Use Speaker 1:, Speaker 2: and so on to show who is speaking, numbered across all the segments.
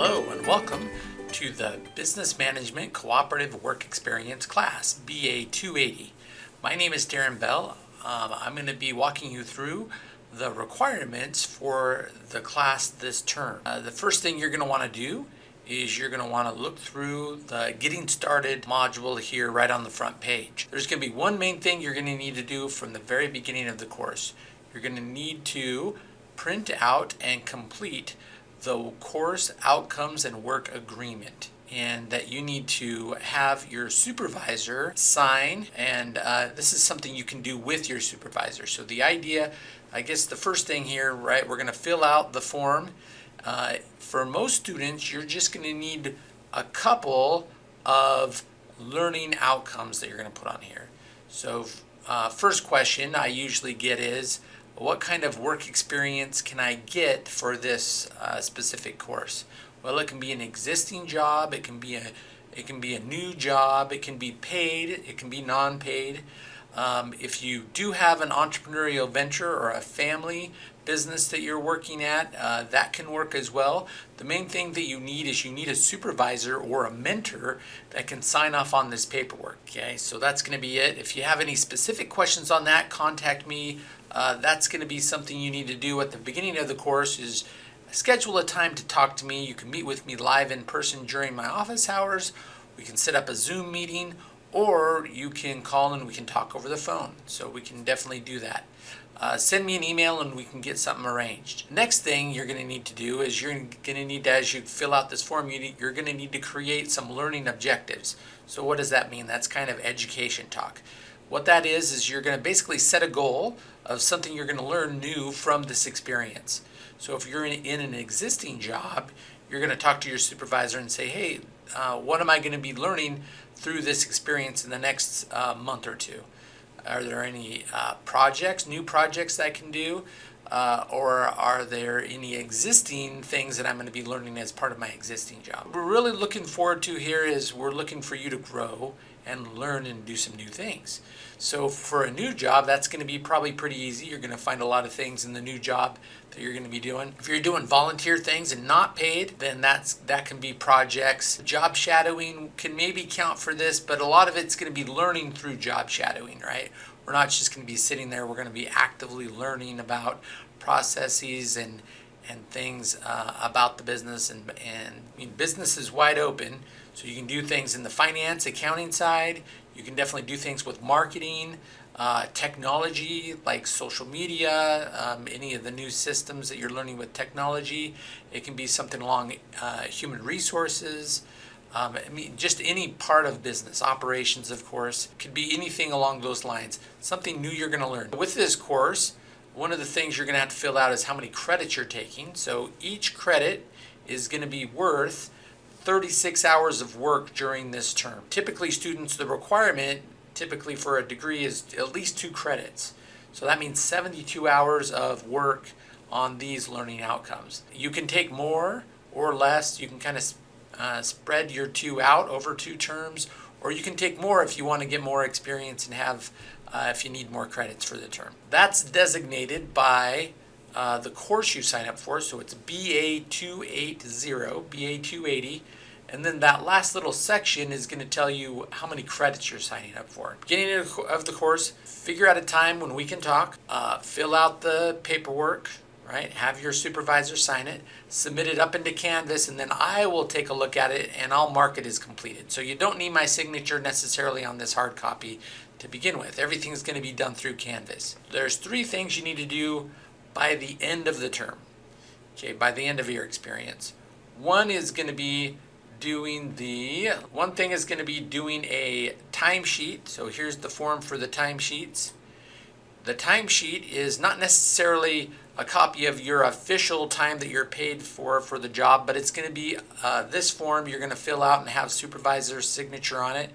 Speaker 1: Hello and welcome to the Business Management Cooperative Work Experience class, BA 280. My name is Darren Bell. Um, I'm going to be walking you through the requirements for the class this term. Uh, the first thing you're going to want to do is you're going to want to look through the Getting Started module here right on the front page. There's going to be one main thing you're going to need to do from the very beginning of the course. You're going to need to print out and complete the course outcomes and work agreement and that you need to have your supervisor sign and uh, this is something you can do with your supervisor. So the idea I guess the first thing here right we're going to fill out the form. Uh, for most students you're just going to need a couple of learning outcomes that you're going to put on here. So uh, first question I usually get is what kind of work experience can I get for this uh, specific course? Well, it can be an existing job, it can be a it can be a new job, it can be paid, it can be non-paid. Um, if you do have an entrepreneurial venture or a family business that you're working at, uh, that can work as well. The main thing that you need is you need a supervisor or a mentor that can sign off on this paperwork. Okay, so that's going to be it. If you have any specific questions on that, contact me. Uh, that's going to be something you need to do at the beginning of the course is schedule a time to talk to me. You can meet with me live in person during my office hours. We can set up a Zoom meeting or you can call and we can talk over the phone. So we can definitely do that. Uh, send me an email and we can get something arranged. Next thing you're going to need to do is you're going to need to, as you fill out this form, you're going to need to create some learning objectives. So what does that mean? That's kind of education talk. What that is, is you're going to basically set a goal of something you're going to learn new from this experience. So if you're in, in an existing job, you're going to talk to your supervisor and say, hey, uh, what am I going to be learning through this experience in the next uh, month or two? Are there any uh, projects, new projects that I can do? Uh, or are there any existing things that I'm going to be learning as part of my existing job? What we're really looking forward to here is we're looking for you to grow and learn and do some new things. So for a new job, that's going to be probably pretty easy. You're going to find a lot of things in the new job that you're going to be doing. If you're doing volunteer things and not paid, then that's that can be projects. Job shadowing can maybe count for this, but a lot of it's going to be learning through job shadowing, right? We're not just going to be sitting there. We're going to be actively learning about processes and and things uh, about the business and, and I mean, business is wide open so you can do things in the finance accounting side you can definitely do things with marketing uh, technology like social media um, any of the new systems that you're learning with technology it can be something along uh, human resources um, I mean, just any part of business, operations, of course, could be anything along those lines. Something new you're going to learn. With this course, one of the things you're going to have to fill out is how many credits you're taking. So each credit is going to be worth 36 hours of work during this term. Typically students, the requirement typically for a degree is at least two credits. So that means 72 hours of work on these learning outcomes. You can take more or less. You can kind of uh, spread your two out over two terms, or you can take more if you want to get more experience and have, uh, if you need more credits for the term. That's designated by uh, the course you sign up for, so it's BA280, BA280, and then that last little section is going to tell you how many credits you're signing up for. Beginning of the course, figure out a time when we can talk, uh, fill out the paperwork, right? Have your supervisor sign it, submit it up into Canvas, and then I will take a look at it and I'll mark it as completed. So you don't need my signature necessarily on this hard copy to begin with. Everything's going to be done through Canvas. There's three things you need to do by the end of the term, okay, by the end of your experience. One is going to be doing the, one thing is going to be doing a timesheet. So here's the form for the timesheets. The timesheet is not necessarily a copy of your official time that you're paid for for the job, but it's going to be uh, this form you're going to fill out and have supervisor's signature on it.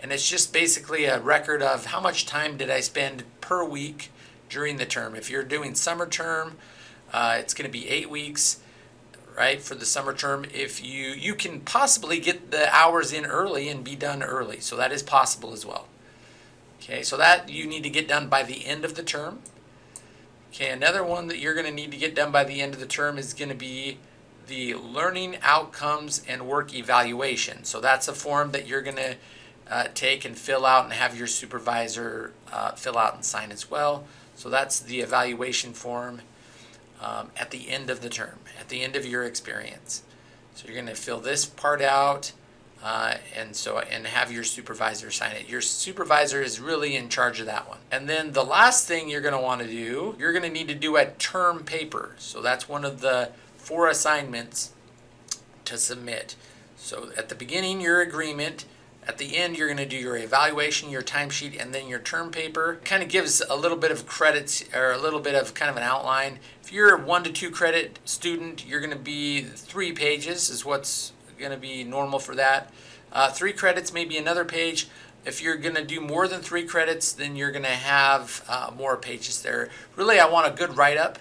Speaker 1: And it's just basically a record of how much time did I spend per week during the term. If you're doing summer term, uh, it's going to be eight weeks, right, for the summer term. If you, you can possibly get the hours in early and be done early. So that is possible as well. Okay, so that you need to get done by the end of the term. Okay, another one that you're going to need to get done by the end of the term is going to be the learning outcomes and work evaluation. So that's a form that you're going to uh, take and fill out and have your supervisor uh, fill out and sign as well. So that's the evaluation form um, at the end of the term, at the end of your experience. So you're going to fill this part out. Uh, and so and have your supervisor sign it. Your supervisor is really in charge of that one. And then the last thing you're going to want to do, you're going to need to do a term paper. So that's one of the four assignments to submit. So at the beginning, your agreement. At the end, you're going to do your evaluation, your timesheet, and then your term paper. Kind of gives a little bit of credits or a little bit of kind of an outline. If you're a one to two credit student, you're going to be three pages is what's going to be normal for that. Uh, three credits, maybe another page. If you're going to do more than three credits, then you're going to have uh, more pages there. Really, I want a good write up,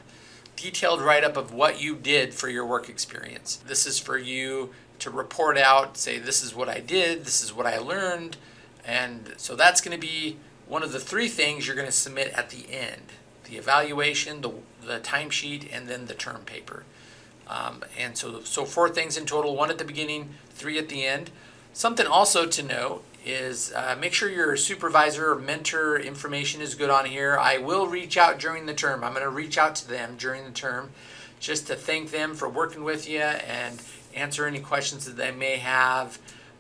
Speaker 1: detailed write up of what you did for your work experience. This is for you to report out, say, this is what I did, this is what I learned. And so that's going to be one of the three things you're going to submit at the end the evaluation, the, the timesheet, and then the term paper. Um, and so, so four things in total, one at the beginning, three at the end. Something also to know is uh, make sure your supervisor or mentor information is good on here. I will reach out during the term. I'm going to reach out to them during the term just to thank them for working with you and answer any questions that they may have.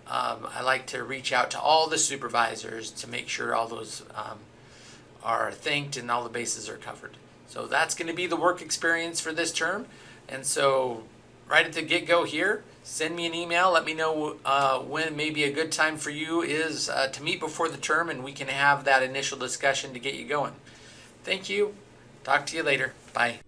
Speaker 1: Um, I like to reach out to all the supervisors to make sure all those um, are thanked and all the bases are covered. So that's going to be the work experience for this term. And so, right at the get go here, send me an email. Let me know uh, when maybe a good time for you is uh, to meet before the term, and we can have that initial discussion to get you going. Thank you. Talk to you later. Bye.